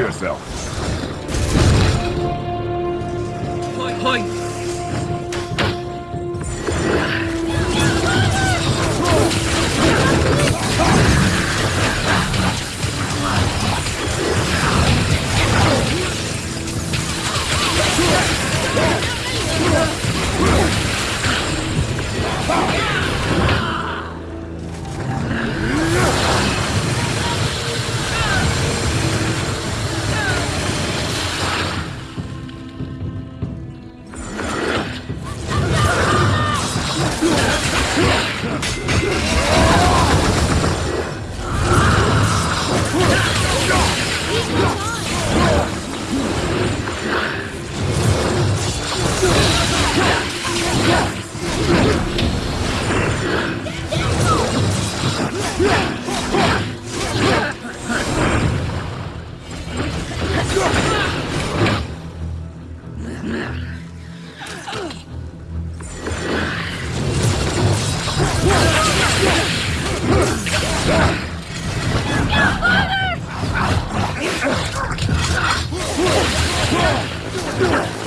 yourself. Point. Freedom!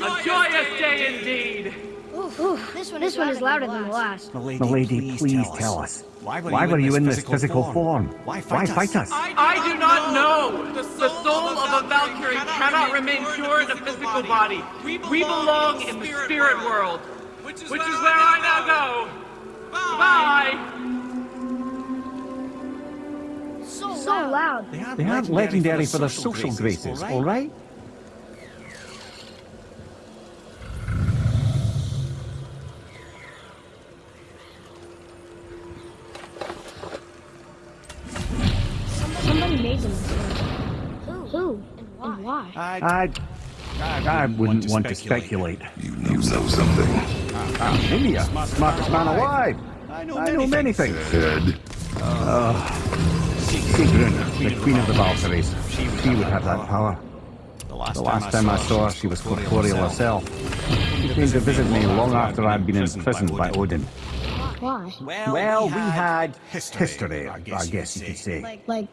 Longer! A joyous day indeed! Ooh, this one, this one is louder than the last. Milady, Milady, please tell us. Why were you in this physical form? Why fight us? I do not know! The soul of a Valkyrie cannot remain pure in a physical body. We belong in the spirit world, which is where I now go. Bye! So loud. They aren't legendary for their social graces, all right? Somebody made them. Who? And why? I, I wouldn't want to speculate. You know something. Ah, India, smartest man alive. I know many things. Head. Sigrun, the queen of the Valkyries. She would have that power. The last time I saw her, she was corporeal herself. She came to visit me long after I'd been imprisoned by Odin. Why? Well, we had history, I guess you could say. Like, Like